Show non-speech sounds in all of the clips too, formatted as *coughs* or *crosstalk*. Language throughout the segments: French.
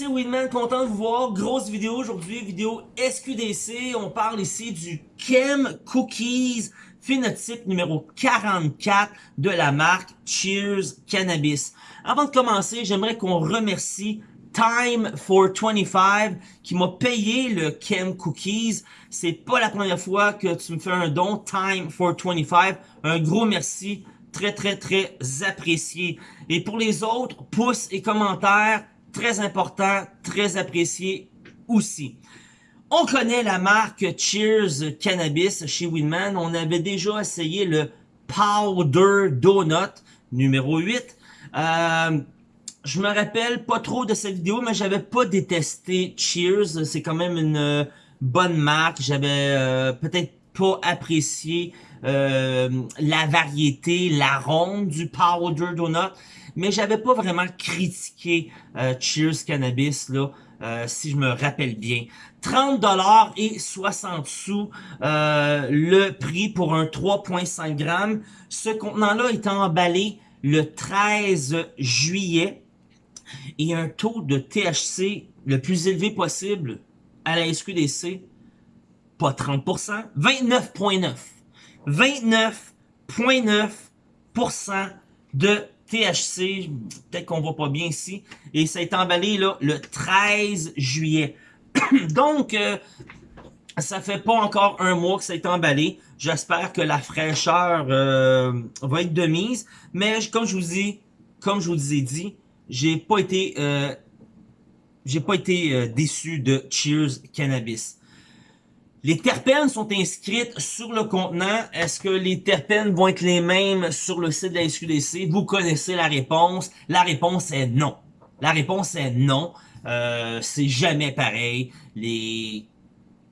c'est Winman, content de vous voir. Grosse vidéo aujourd'hui, vidéo SQDC. On parle ici du Chem Cookies phénotype numéro 44 de la marque Cheers Cannabis. Avant de commencer, j'aimerais qu'on remercie Time for 25 qui m'a payé le Chem Cookies. C'est pas la première fois que tu me fais un don. Time for 25. Un gros merci. Très, très, très apprécié. Et pour les autres, pouces et commentaires, très important, très apprécié aussi. On connaît la marque Cheers Cannabis chez Winman. On avait déjà essayé le Powder Donut numéro 8. Euh, je me rappelle pas trop de cette vidéo, mais j'avais pas détesté Cheers. C'est quand même une euh, bonne marque. J'avais euh, peut-être pas apprécié euh, la variété, l'arôme du Powder Donut, mais j'avais pas vraiment critiqué Cheers Cannabis là. si je me rappelle bien. 30 dollars et 60 sous le prix pour un 3.5 grammes. Ce contenant-là est emballé le 13 juillet et un taux de THC le plus élevé possible à la SQDC, pas 30%, 29.9. 29.9% de THC, peut-être qu'on voit pas bien ici, et ça est emballé là le 13 juillet. *clears throat* Donc, euh, ça fait pas encore un mois que ça est emballé. J'espère que la fraîcheur euh, va être de mise, mais comme je vous dis, comme je vous ai dit, j'ai pas été euh, j'ai pas été euh, déçu de Cheers Cannabis. Les terpènes sont inscrites sur le contenant. Est-ce que les terpènes vont être les mêmes sur le site de la SQDC? Vous connaissez la réponse. La réponse est non. La réponse est non. Euh, c'est jamais pareil. Les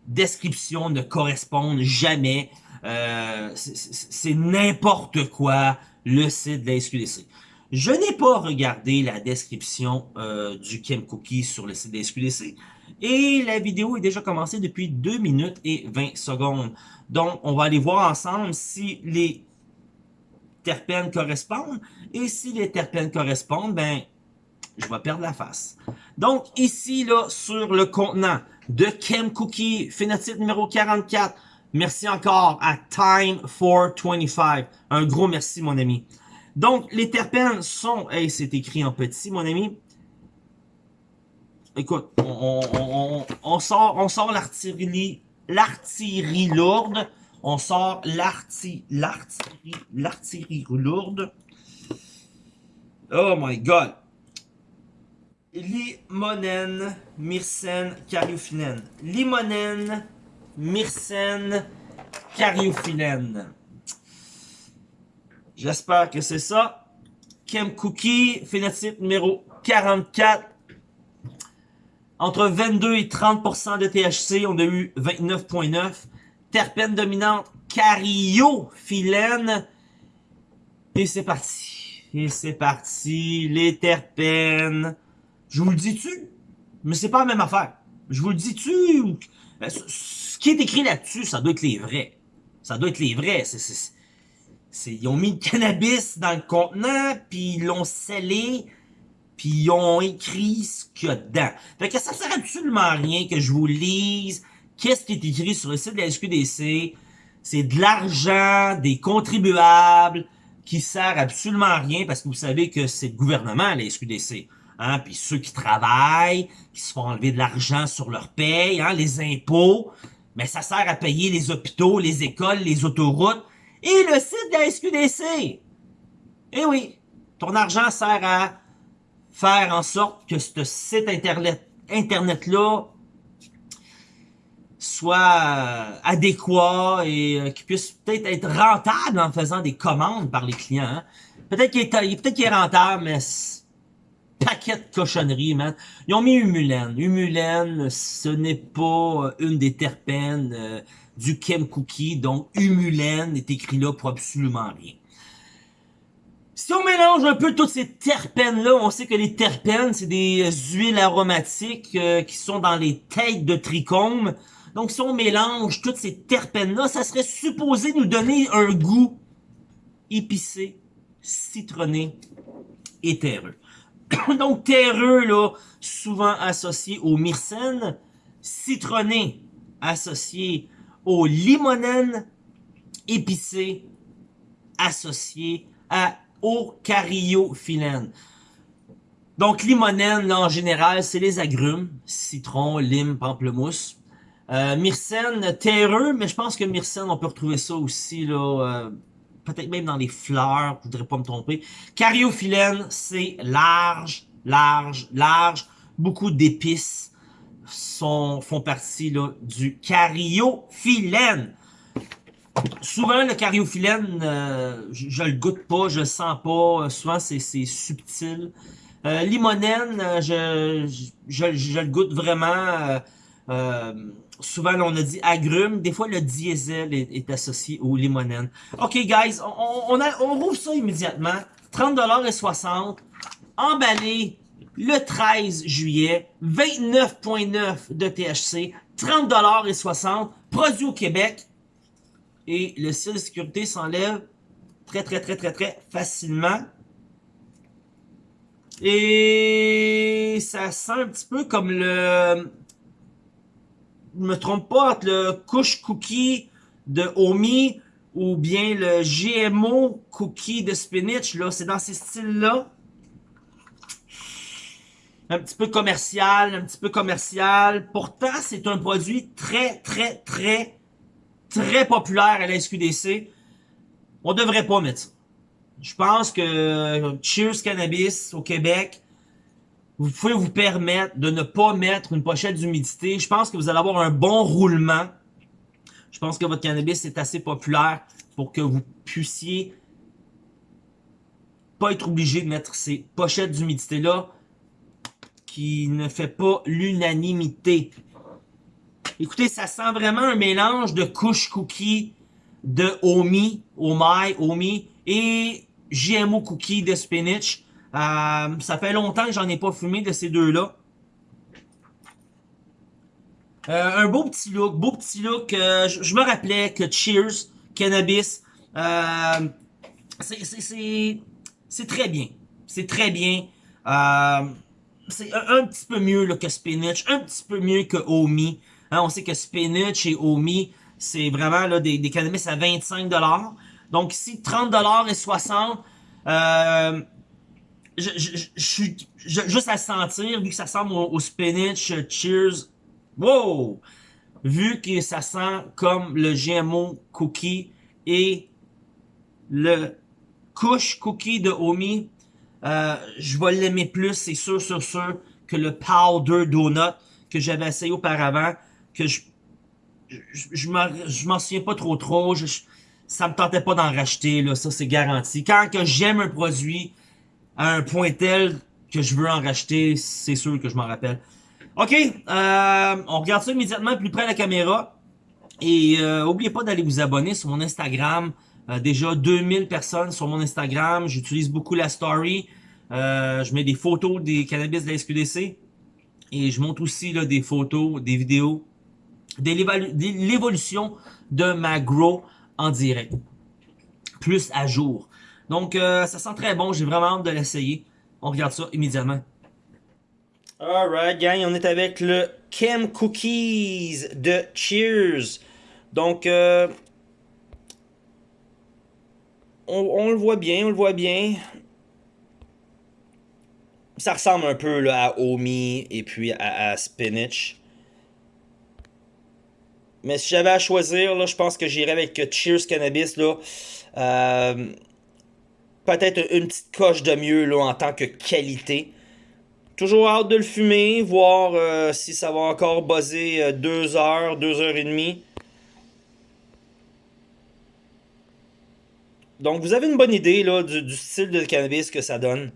descriptions ne correspondent jamais. Euh, c'est n'importe quoi le site de la SQDC. Je n'ai pas regardé la description euh, du Chem Cookie sur le site des SQDC et la vidéo est déjà commencée depuis 2 minutes et 20 secondes. Donc, on va aller voir ensemble si les terpènes correspondent et si les terpènes correspondent, ben, je vais perdre la face. Donc, ici, là, sur le contenant de Chem Cookie, phénotype numéro 44, merci encore à Time for 25. Un gros merci, mon ami. Donc, les terpènes sont... Hey, c'est écrit en petit, mon ami. Écoute, on, sort, on sort l'artillerie l'artillerie lourde. On sort l'artillerie l'artillerie lourde. Oh my god. Limonène, myrcène, cariophyllène. Limonène, myrcène, cariophyllène. J'espère que c'est ça. Chem Cookie, phénotype numéro 44. Entre 22 et 30% de THC, on a eu 29.9. Terpène dominante, cariophyllène. Et c'est parti. Et c'est parti. Les terpènes. Je vous le dis-tu? Mais c'est pas la même affaire. Je vous le dis-tu? Ce qui est écrit là-dessus, ça doit être les vrais. Ça doit être les vrais. C'est ils ont mis le cannabis dans le contenant, puis ils l'ont scellé, puis ils ont écrit ce qu'il y a dedans. Fait que ça sert absolument rien que je vous lise qu'est-ce qui est écrit sur le site de la SQDC. C'est de l'argent des contribuables qui sert absolument rien parce que vous savez que c'est le gouvernement, la SQDC. Hein, puis ceux qui travaillent, qui se font enlever de l'argent sur leur paye, hein, les impôts, mais ça sert à payer les hôpitaux, les écoles, les autoroutes, et le site de la SQDC. Eh oui, ton argent sert à faire en sorte que ce site internet, internet-là soit euh, adéquat et euh, qu'il puisse peut-être être rentable en faisant des commandes par les clients. Hein. Peut-être qu'il est, peut qu'il est rentable, mais paquet de cochonneries, man. Ils ont mis Humulène. Humulène, ce n'est pas euh, une des terpènes du Chem Cookie, donc humulène est écrit là pour absolument rien. Si on mélange un peu toutes ces terpènes-là, on sait que les terpènes, c'est des huiles aromatiques euh, qui sont dans les têtes de trichome. Donc si on mélange toutes ces terpènes-là, ça serait supposé nous donner un goût épicé, citronné et terreux. *coughs* Donc, terreux, là, souvent associé au myrcène. Citronné, associé au limonène. Épicé, associé à, au cariophyllène. Donc, limonène, là, en général, c'est les agrumes. Citron, lime, pamplemousse. Euh, myrcène, terreux, mais je pense que myrcène, on peut retrouver ça aussi, là, euh, peut-être même dans les fleurs, je voudrais pas me tromper. Cariophyllène, c'est large, large, large. Beaucoup d'épices sont, font partie là, du cariophyllène. Souvent, le cariophyllène, euh, je, je, le goûte pas, je le sens pas. Souvent, c'est subtil. Euh, limonène, euh, je, je, le goûte vraiment. Euh, euh souvent, on a dit agrumes. Des fois, le diesel est, associé au limonène. OK, guys, on, on, on rouvre ça immédiatement. 30$ Emballé le 13 juillet. 29.9 de THC. 30$ Produit au Québec. Et le site de sécurité s'enlève très, très, très, très, très facilement. Et ça sent un petit peu comme le... Je me trompe pas, le couche cookie de Omi ou bien le GMO cookie de spinach, là, c'est dans ces styles-là. Un petit peu commercial, un petit peu commercial. Pourtant, c'est un produit très, très, très, très populaire à la SQDC. On devrait pas mettre ça. Je pense que Cheers Cannabis au Québec, vous pouvez vous permettre de ne pas mettre une pochette d'humidité. Je pense que vous allez avoir un bon roulement. Je pense que votre cannabis est assez populaire pour que vous puissiez pas être obligé de mettre ces pochettes d'humidité-là qui ne fait pas l'unanimité. Écoutez, ça sent vraiment un mélange de couche cookie, de Omi, Omai, Omi, et GMO cookie de spinach. Euh, ça fait longtemps que j'en ai pas fumé de ces deux-là. Euh, un beau petit look, beau petit look. Euh, je, me rappelais que Cheers, Cannabis, c'est très bien. C'est très bien. c'est un, petit peu mieux que Spinach, un petit peu mieux que Omi. Hein, on sait que Spinach et Omi, c'est vraiment là, des, des cannabis à 25$. Donc ici, 30$ et 60$. Euh, je, je, suis juste à sentir, vu que ça semble au, spinach, euh, cheers. Wow! Vu que ça sent comme le GMO cookie et le couche cookie de Omi, euh, je vais l'aimer plus, c'est sûr, sûr, sûr, que le powder donut que j'avais essayé auparavant, que je je, je m'en souviens pas trop trop, je, ça me tentait pas d'en racheter, là, ça c'est garanti. Quand que j'aime un produit à un point tel que je veux en racheter, c'est sûr que je m'en rappelle. Ok, euh, on regarde ça immédiatement plus près la caméra. Et euh, oubliez pas d'aller vous abonner sur mon Instagram. Euh, déjà 2000 personnes sur mon Instagram. J'utilise beaucoup la story. Euh, je mets des photos des cannabis de la SQDC. Et je montre aussi là, des photos, des vidéos, de l'évolution de ma grow en direct. Plus à jour. Donc, euh, ça sent très bon. J'ai vraiment hâte de l'essayer. On regarde ça immédiatement. Alright, gang. On est avec le Chem Cookies de Cheers. Donc, euh, on, le voit bien, on le voit bien. Ça ressemble un peu à Omi et puis à Spinach. Mais si j'avais à choisir, je pense que j'irais avec Cheers Cannabis. Là. Euh, Peut-être une petite coche de mieux là, en tant que qualité. Toujours hâte de le fumer, voir euh, si ça va encore buzzer 2 euh, heures, 2 heures et demie. Donc vous avez une bonne idée là, du, style de cannabis que ça donne.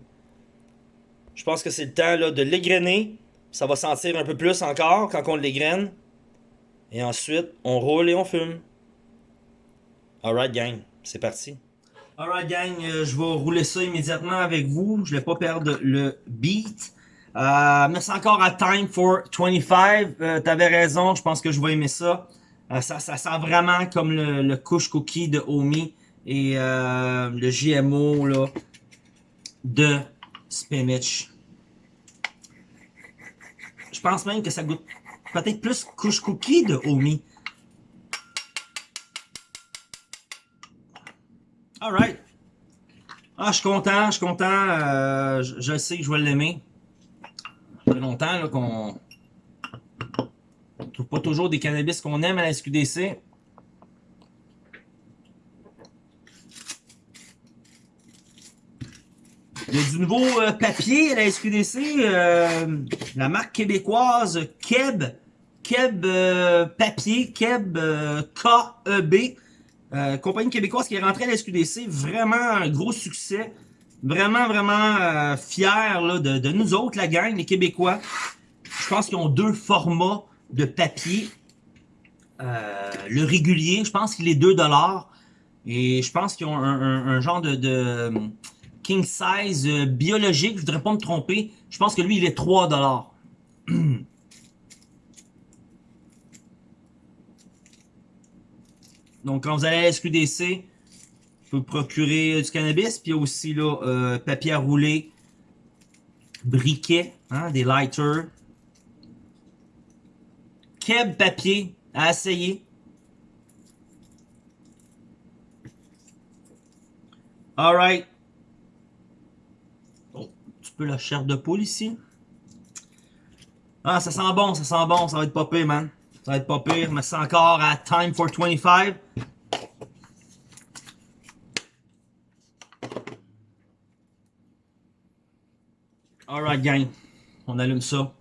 Je pense que c'est le temps de l'égrainer. Ça va sentir un peu plus encore quand on l'égraine. Et ensuite, on roule et on fume. Alright gang, c'est parti. Alright gang, euh, je vais rouler ça immédiatement avec vous. Je ne vais pas perdre le beat. Euh, c'est encore à Time for 25. Euh, T'avais raison, je pense que je vais aimer ça. Euh, ça, ça sent vraiment comme le, le couche cookie de Omi et euh, le GMO là, de spinach. pense même que ça goûte peut-être plus couche cookie de Omi. Alright. Ah, je suis content, je suis content. Euh, je, sais que je vais l'aimer. Ça fait longtemps qu'on ne trouve pas toujours des cannabis qu'on aime à la SQDC. Il y a du nouveau euh, papier à la SQDC. Euh, la marque québécoise Keb. Keb euh, Papier. Keb KEB. compagnie québécoise qui est rentrée à la SQDC. Vraiment un gros succès. Vraiment, vraiment fier là, de, nous autres, la gang, les Québécois. Je pense qu'ils ont deux formats de papier. le régulier, je pense qu'il est 2$. Et je pense qu'ils ont un, un, genre de, de king size euh, biologique, je voudrais pas me tromper. Je pense que lui, il est 3 *clears throat* Donc, quand vous allez à la SQDC, vous pouvez procurer du cannabis. Puis il y a aussi là, euh, papier à rouler, briquet, hein, des lighters. Keb papier à essayer. Alright peu la chair de poule ici. Ah, ça sent bon, ça sent bon, ça va être pire, man. Ça va être pas pire, mais c'est encore à Time for 25. Alright, gang. On allume ça.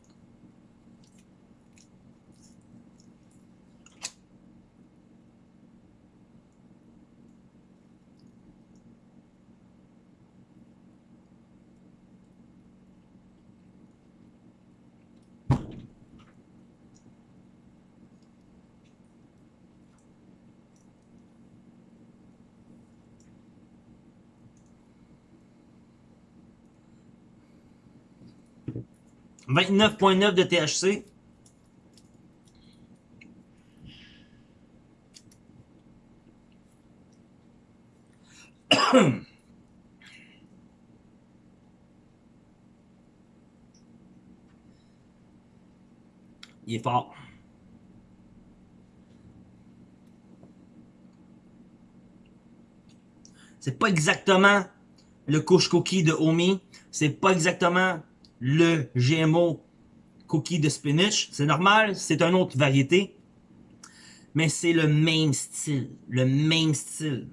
29.9 de THC. *coughs* Il est fort. C'est pas exactement le couche cookie de Omi. C'est pas exactement le GMO cookie de spinach. C'est normal, c'est une autre variété. Mais c'est le même style. Le même style.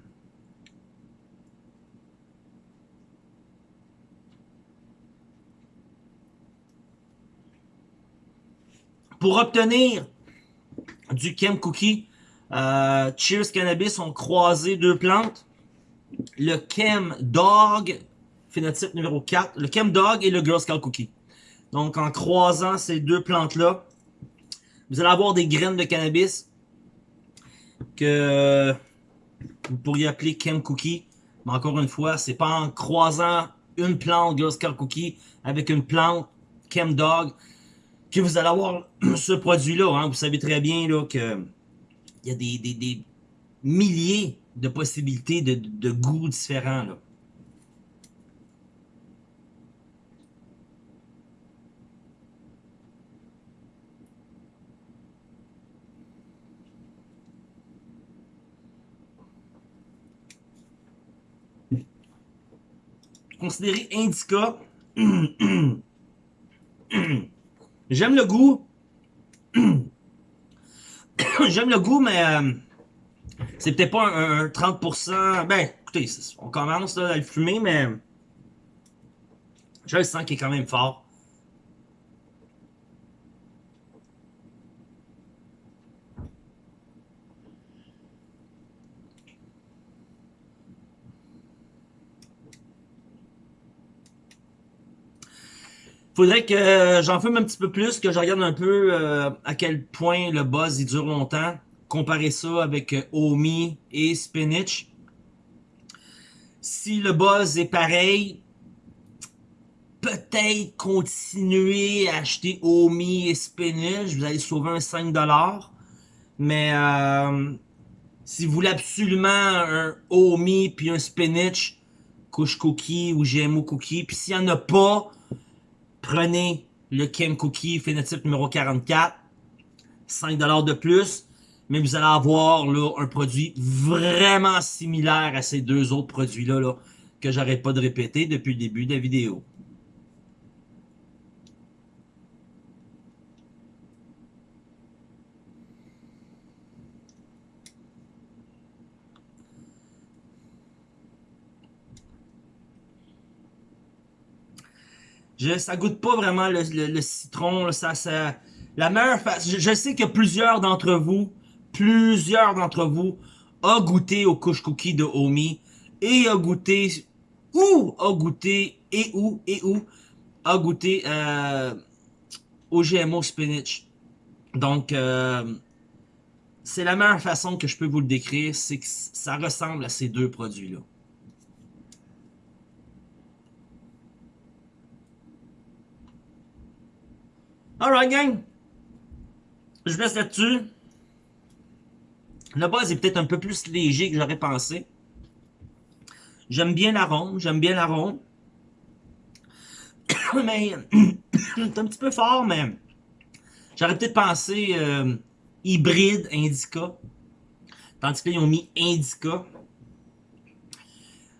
Pour obtenir du Chem Cookie, euh, Cheers Cannabis ont croisé deux plantes. Le Chem Dog phénotype numéro 4, le Chem Dog et le Girl Scout Cookie. Donc, en croisant ces deux plantes-là, vous allez avoir des graines de cannabis que vous pourriez appeler Chem Cookie. Mais encore une fois, c'est pas en croisant une plante Girl Scout Cookie avec une plante Chem Dog que vous allez avoir *clears throat* ce produit-là. Hein. Vous savez très bien là, que il y a des, milliers de possibilités de, de goûts différents. Considéré indica. J'aime le goût. J'aime le goût, mais euh, c'est peut-être pas un, 30%. Ben, écoutez, on commence à le fumer, mais je le sens qu'il est quand même fort. Faudrait que j'en fume un petit peu plus, que je regarde un peu euh, à quel point le buzz il dure longtemps. Comparer ça avec euh, Omi et Spinach. Si le buzz est pareil, peut-être continuer à acheter Omi et Spinach. Vous allez sauver un 5$. Mais euh, si vous voulez absolument un Omi puis un Spinach, couche cookie ou GMO cookie, puis s'il n'y en a pas, prenez le Kim Cookie phénotype numéro 44. 5$ de plus. Mais vous allez avoir un produit vraiment similaire à ces deux autres produits-là là, que j'arrête pas de répéter depuis le début de la vidéo. Je, ça goûte pas vraiment le, citron. ça, ça, la meilleure je, je sais que plusieurs d'entre vous, plusieurs d'entre vous, a goûté au couche cookie de Omi et a goûté ou a goûté et où et où a goûté euh, au GMO spinach. Donc euh, c'est la meilleure façon que je peux vous le décrire, c'est que ça ressemble à ces deux produits-là. Alright gang, je laisse là-dessus. Le buzz est peut-être un peu plus léger que j'aurais pensé. J'aime bien l'arôme, j'aime bien l'arôme. *coughs* mais *coughs* c'est un petit peu fort, mais j'aurais peut-être pensé euh, hybride Indica. Tandis que là, ils ont mis Indica.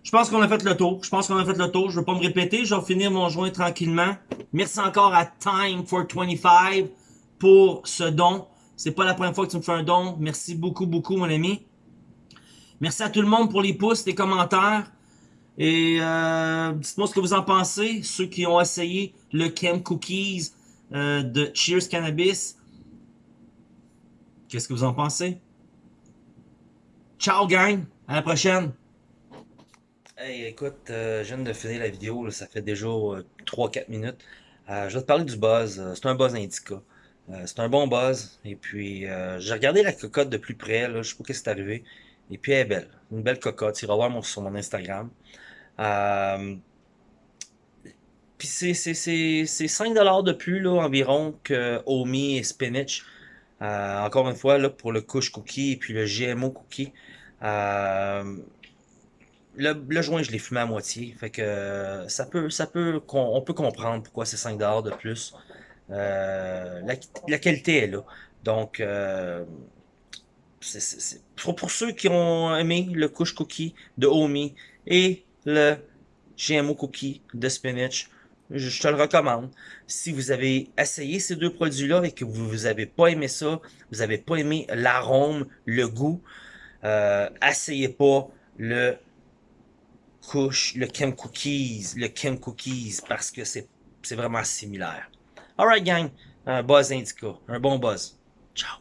Je pense qu'on a fait le tour. Je pense qu'on a fait le tour. Je ne vais pas me répéter. Je vais finir mon joint tranquillement. Merci encore à Time for 25 pour ce don. C'est pas la première fois que tu me fais un don. Merci beaucoup, beaucoup, mon ami. Merci à tout le monde pour les pouces, les commentaires. Et euh, dites-moi ce que vous en pensez. Ceux qui ont essayé le Chem Cookies euh, de Cheers Cannabis. Qu'est-ce que vous en pensez? Ciao gang! À la prochaine! Hey, écoute, euh, je viens de finir la vidéo, ça fait déjà 3-4 minutes. je vais te parler du buzz. C'est un buzz indica. Euh, c'est un bon buzz. Et puis, euh, j'ai regardé la cocotte de plus près. Là, je sais pas ce qui est arrivé. Et puis, elle est belle. Une belle cocotte. Iras voir sur mon Instagram. Euh, puis, c'est 5$ de plus là, environ que Omi et Spinach. encore une fois, là, pour le couche cookie et puis le GMO cookie. Le, joint, je l'ai fumé à moitié. Fait que ça peut, ça peut, on peut comprendre pourquoi c'est 5$ de plus. Euh, la, qualité est là. Donc, euh, pour, ceux qui ont aimé le couche cookie de Omi et le GMO cookie de spinach, je, te le recommande. Si vous avez essayé ces deux produits-là et que vous n'avez pas aimé ça, vous n'avez pas aimé l'arôme, le goût, euh, essayez pas le couche, le Chem Cookies, le Chem Cookies, parce que c'est vraiment similaire. Alright gang, un buzz indica, un bon buzz. Ciao.